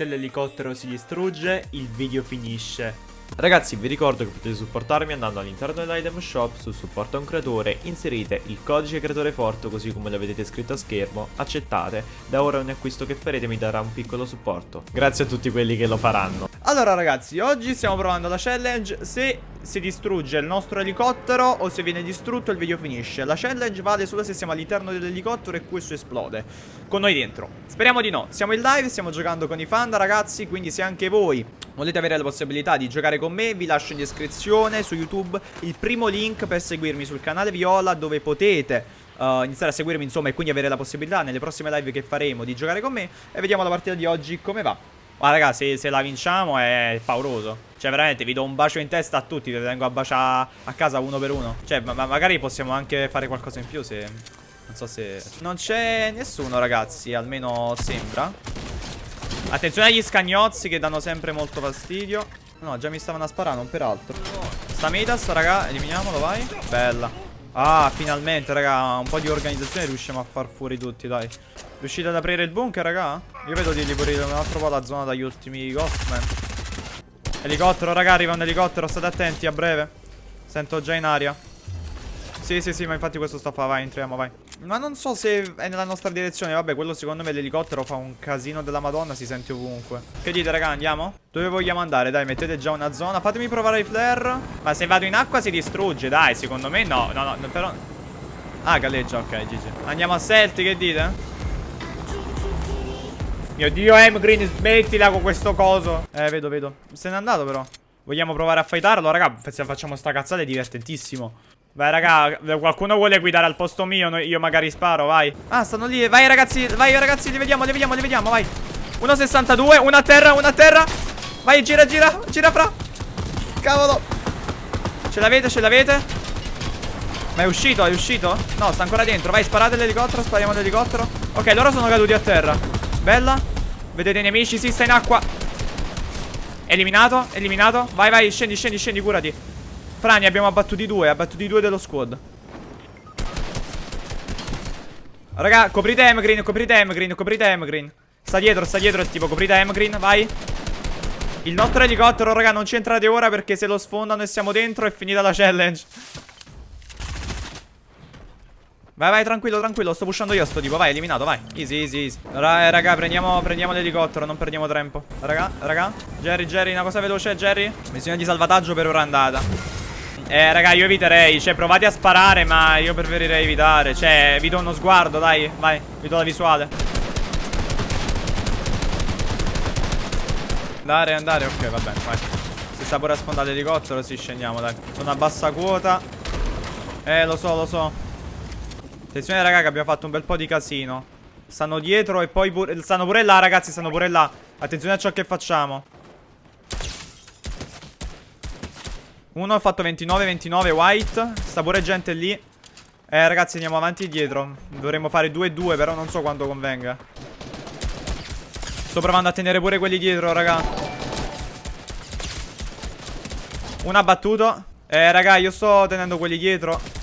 Se l'elicottero si distrugge, il video finisce. Ragazzi vi ricordo che potete supportarmi andando all'interno dell'item shop su supporto a un creatore, inserite il codice creatore forte così come lo vedete scritto a schermo, accettate, da ora ogni acquisto che farete mi darà un piccolo supporto. Grazie a tutti quelli che lo faranno. Allora ragazzi, oggi stiamo provando la challenge se si distrugge il nostro elicottero o se viene distrutto il video finisce. La challenge vale solo se siamo all'interno dell'elicottero e questo esplode con noi dentro. Speriamo di no. Siamo in live, stiamo giocando con i fan ragazzi, quindi se anche voi volete avere la possibilità di giocare con me vi lascio in descrizione su YouTube il primo link per seguirmi sul canale Viola dove potete Uh, iniziare a seguirmi insomma e quindi avere la possibilità nelle prossime live che faremo di giocare con me e vediamo la partita di oggi come va. Ma raga se, se la vinciamo è pauroso. Cioè veramente vi do un bacio in testa a tutti, vi vengo a baciare a casa uno per uno. Cioè ma magari possiamo anche fare qualcosa in più se... Non so se... Non c'è nessuno ragazzi, almeno sembra. Attenzione agli scagnozzi che danno sempre molto fastidio. No, già mi stavano a sparare, non peraltro. Sta Midas, raga, eliminiamolo, vai. Bella. Ah, finalmente, raga, un po' di organizzazione riusciamo a far fuori tutti, dai. Riuscite ad aprire il bunker, raga? Io vedo di ripulire un altro po' la zona dagli ultimi Ghostman. Elicottero, raga, arriva un elicottero, state attenti, a breve. Sento già in aria. Sì, sì, sì, ma infatti questo sta fa, vai, entriamo, vai. Ma non so se è nella nostra direzione Vabbè quello secondo me l'elicottero fa un casino della madonna Si sente ovunque Che dite raga andiamo? Dove vogliamo andare? Dai mettete già una zona Fatemi provare i flare Ma se vado in acqua si distrugge Dai secondo me no No no però Ah galleggia ok GG Andiamo a Celti che dite? Mio dio M-Green smettila con questo coso. Eh vedo vedo. Se n'è andato però. Vogliamo provare a fightarlo? Raga Se facciamo sta cazzata è divertentissimo. Vai raga, qualcuno vuole guidare al posto mio? Io magari sparo, vai. Ah, stanno lì, vai ragazzi, vai ragazzi Li vediamo, li vediamo, li vediamo, vai. 1,62, una a terra, una a terra. Vai, gira, gira, gira fra. Cavolo. Ce l'avete, ce l'avete? Ma è uscito, è uscito? No, sta ancora dentro. Vai, sparate l'elicottero, spariamo l'elicottero. Ok, loro sono caduti a terra. Bella Vedete i nemici, si sta in acqua. Eliminato, eliminato. Vai, vai, scendi, scendi, scendi, curati. Frani abbiamo abbattuti due Abbattuti due dello squad. Raga coprite M-Green Coprite M-Green Coprite M-Green Sta dietro sta dietro tipo Coprite M-Green Vai. Il nostro elicottero raga non ci entrate ora Perché se lo sfondano e siamo dentro È finita la challenge Vai vai tranquillo tranquillo Sto pushando io sto tipo Vai eliminato vai. Easy easy easy. Eh, Raga prendiamo, prendiamo l'elicottero Non perdiamo tempo. Raga raga. Jerry Jerry una cosa veloce Jerry. Missione di salvataggio per ora andata. Eh raga io eviterei Cioè provate a sparare ma io preferirei evitare. Cioè vi do uno sguardo dai Vai vi do la visuale. Andare andare ok va bene vai. Si sta pure a sfondare l'elicottero Si scendiamo dai. Sono a bassa quota. Eh lo so lo so Attenzione raga che abbiamo fatto un bel po' di casino. Stanno dietro e poi pure Stanno pure là ragazzi stanno pure là. Attenzione a ciò che facciamo. Uno ha fatto 29-29 white. Sta pure gente lì. Eh ragazzi andiamo avanti e dietro. Dovremmo fare 2-2 però non so quanto convenga. Sto provando a tenere pure quelli dietro raga. Uno ha battuto. Eh raga io sto tenendo quelli dietro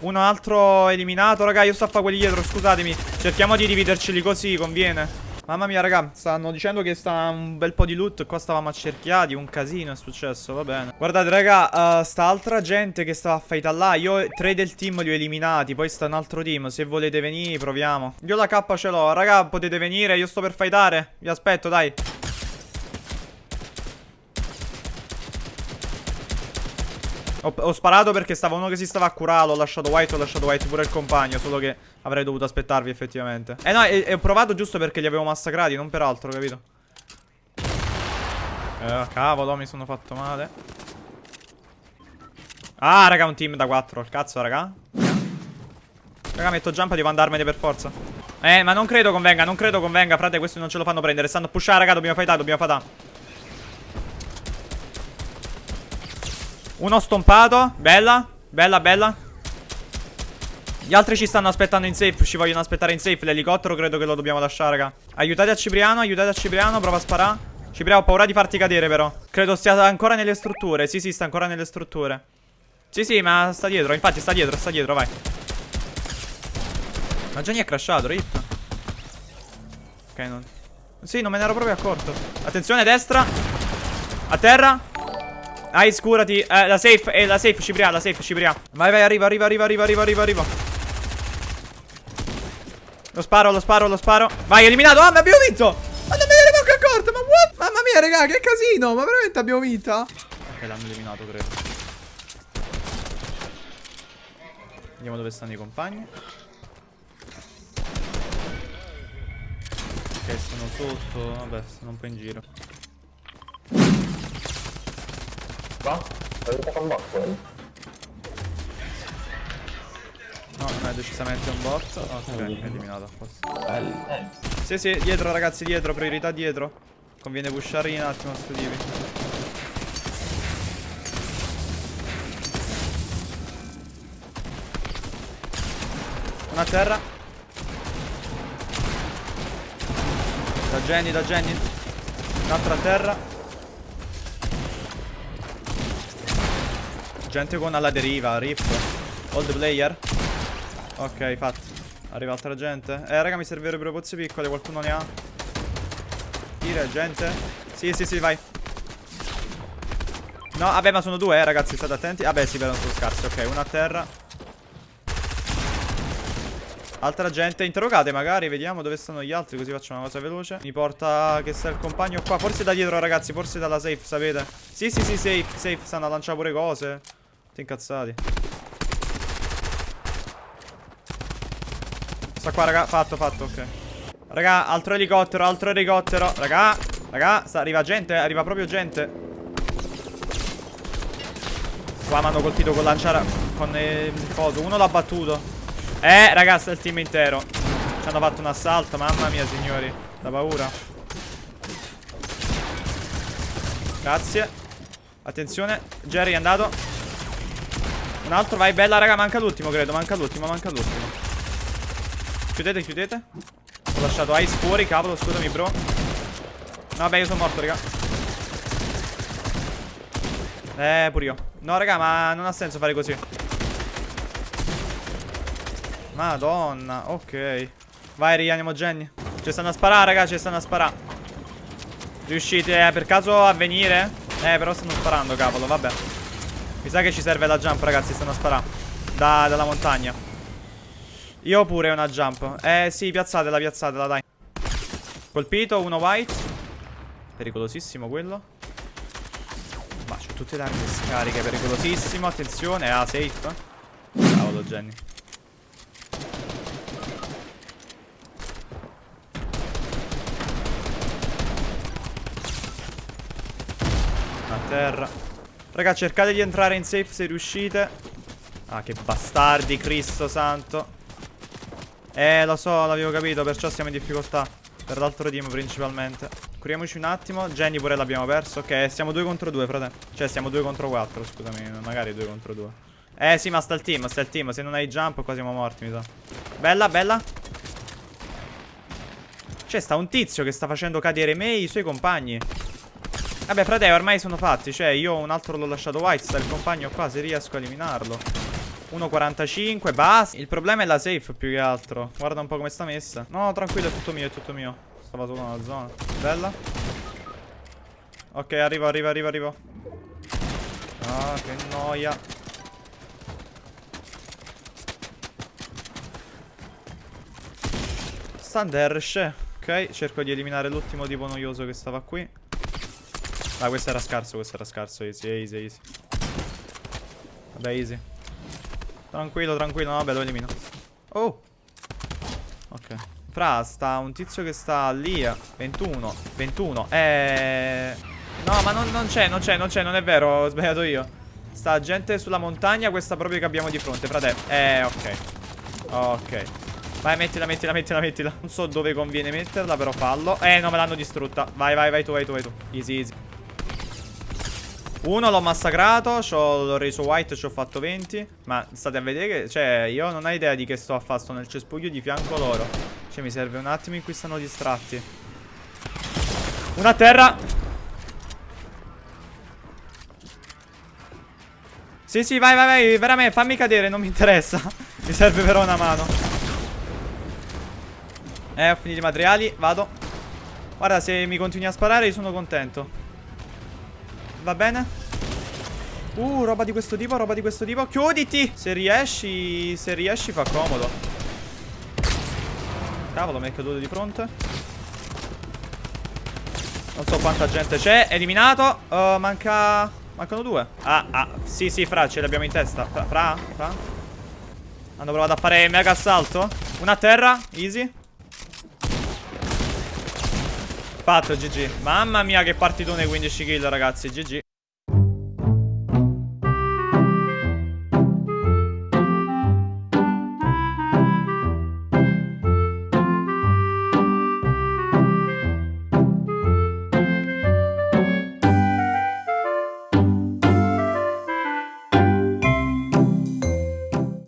Uno altro eliminato Raga io sto a fare quelli dietro scusatemi. Cerchiamo di dividerceli così conviene. Mamma mia raga Stanno dicendo che sta un bel po' di loot Qua stavamo accerchiati Un casino è successo Va bene. Guardate raga uh, Sta altra gente che stava a fight là Io tre del team li ho eliminati Poi sta un altro team Se volete venire proviamo. Io la K ce l'ho Raga potete venire Io sto per fightare. Vi aspetto dai Ho, ho, sparato perché stava uno che si stava a curare Ho lasciato white, ho lasciato white pure il compagno Solo che avrei dovuto aspettarvi effettivamente. Eh no, e, ho provato giusto perché li avevo massacrati Non per altro, capito? Eh, cavolo, mi sono fatto male. Ah, raga, un team da 4 Il cazzo, raga. Raga, metto jump, devo andarmene per forza. Eh, ma non credo convenga, non credo convenga Frate, questi non ce lo fanno prendere. Stanno pushare, raga, dobbiamo fightare, dobbiamo fightare Uno stompato. Bella. Bella bella. Gli altri ci stanno aspettando in safe. Ci vogliono aspettare in safe. L'elicottero credo che lo dobbiamo lasciare raga. Aiutate a Cipriano Aiutate a Cipriano. Prova a sparare. Cipriano ho paura di farti cadere però. Credo stia ancora nelle strutture. Sì sì sta ancora nelle strutture. Sì sì ma sta dietro. Infatti sta dietro Sta dietro vai. Ma mi è crashato Rip Ok, non... Sì, non me ne ero proprio accorto. Attenzione, destra. A terra. Ice, curati. Eh, la safe, eh, la safe, Cipria, la safe, Cipria. Vai, vai, arriva, arriva, arriva, arriva, arriva, arriva, arriva. Lo sparo, lo sparo, lo sparo. Vai, eliminato. Ah, ma abbiamo vinto. Ma non me ne ero manco accorto, ma what? Mamma mia, raga, che casino. Ma veramente abbiamo vinto? Ok, l'hanno eliminato, credo. Vediamo dove stanno i compagni. Ok, sono sotto. Vabbè, stanno un po' in giro. Qua? Avete fatto un bot poi? No, non è decisamente un bot. Ok, eliminato a posto. Bello. Sì, sì, dietro ragazzi, dietro, priorità dietro. Conviene pushare un attimo sto tipi. Una a terra. Da Jenny, da Jenny. Un'altra a terra. Gente con alla deriva, rip. Hold player. Ok, fatto. Arriva altra gente. Eh, raga, mi servirebbero pozze piccole. Qualcuno ne ha? Tira, gente. Sì, sì, sì, vai. No, vabbè, ma sono due, eh, ragazzi. State attenti. Vabbè, sì, vedono sono scarsi. Ok, una a terra. Altra gente. Interrogate, magari. Vediamo dove stanno gli altri. Così facciamo una cosa veloce. Mi porta che sta il compagno qua. Forse da dietro, ragazzi. Forse dalla safe, sapete? Sì, sì, sì, safe. Safe. Stanno a lanciare pure cose. Tutti incazzati. Sta qua, raga. Fatto, fatto, ok. Raga, altro elicottero, altro elicottero. Raga, raga, sta, arriva gente, arriva proprio gente. Qua mi hanno colpito con lanciare con il coso. Uno l'ha battuto. Eh, raga, sta il team intero. Ci hanno fatto un assalto, mamma mia, signori. Da paura. Grazie. Attenzione, Jerry è andato. Un altro, vai, bella, raga, manca l'ultimo, credo. Manca l'ultimo, manca l'ultimo. Chiudete, chiudete. Ho lasciato Ice fuori, cavolo, scusami, bro. No, vabbè, io sono morto, raga. Eh, pure io. No, raga, ma non ha senso fare così. Madonna, ok. Vai, rianiamo Jenny. Ci stanno a sparare, raga, ci stanno a sparare. Riuscite eh, per caso a venire? Eh, però stanno sparando, cavolo, vabbè. Mi sa che ci serve la jump, ragazzi, stanno a sparare. Da, dalla montagna. Io pure una jump. Eh, sì, piazzatela, piazzatela, dai. Colpito, uno white. Pericolosissimo quello. Ma c'ho tutte le armi scariche, pericolosissimo. Attenzione, ah, safe. Cavolo, Jenny. A terra. Raga, cercate di entrare in safe se riuscite. Ah, che bastardi, Cristo santo. Eh, lo so, l'avevo capito, perciò siamo in difficoltà. Per l'altro team principalmente. Curiamoci un attimo. Jenny pure l'abbiamo perso. Ok, siamo due contro due, frate. Cioè, siamo due contro quattro, scusami. Magari due contro due. Eh, sì, ma sta il team, sta il team. Se non hai jump, qua siamo morti, mi sa. Bella, bella. C'è sta un tizio che sta facendo cadere me e i suoi compagni. Vabbè, frate, ormai sono fatti. Cioè, io un altro l'ho lasciato white. Sta il compagno qua, se riesco a eliminarlo. 1.45, basta. Il problema è la safe più che altro. Guarda un po' come sta messa. No, tranquillo, è tutto mio, è tutto mio. Stava solo nella zona. Bella. Ok, arrivo, arrivo, arrivo, arrivo. Ah, che noia. Standersh. Ok, cerco di eliminare l'ultimo tipo noioso che stava qui. Ah, questo era scarso, questo era scarso. Easy, easy, easy. Vabbè, easy. Tranquillo, tranquillo, no, vabbè, lo elimino. Oh. Ok. Fra, sta un tizio che sta lì. 21. 21. Eh... No, ma non c'è, non c'è, non c'è, non è vero. Ho sbagliato io. Sta gente sulla montagna, questa proprio che abbiamo di fronte, frate. Eh, ok. Ok. Vai, mettila, mettila, mettila, mettila. Non so dove conviene metterla, però fallo. Eh, no, me l'hanno distrutta. Vai, vai, vai tu, vai tu, vai tu. Easy, easy. Uno l'ho massacrato, l'ho reso white, ci ho fatto 20 Ma state a vedere che, cioè, io non ho idea di che sto a fare Sto nel cespuglio di fianco loro. Cioè, mi serve un attimo in cui stanno distratti. Una a terra! Sì, sì, vai, vai, vai, veramente, fammi cadere, non mi interessa. Mi serve però una mano. Eh, ho finito i materiali, vado. Guarda, se mi continui a sparare io sono contento. Va bene? Uh, roba di questo tipo, roba di questo tipo. Chiuditi! Se riesci, se riesci fa comodo. Cavolo, mi è caduto di fronte. Non so quanta gente c'è. Eliminato. Uh, manca... Mancano due. Ah, ah. Sì, sì, fra, ce li abbiamo in testa. Fra, fra, fra. Hanno provato a fare mega assalto. Una a terra. Easy. Fatto, GG. Mamma mia, che partitone 15 kill, ragazzi. GG.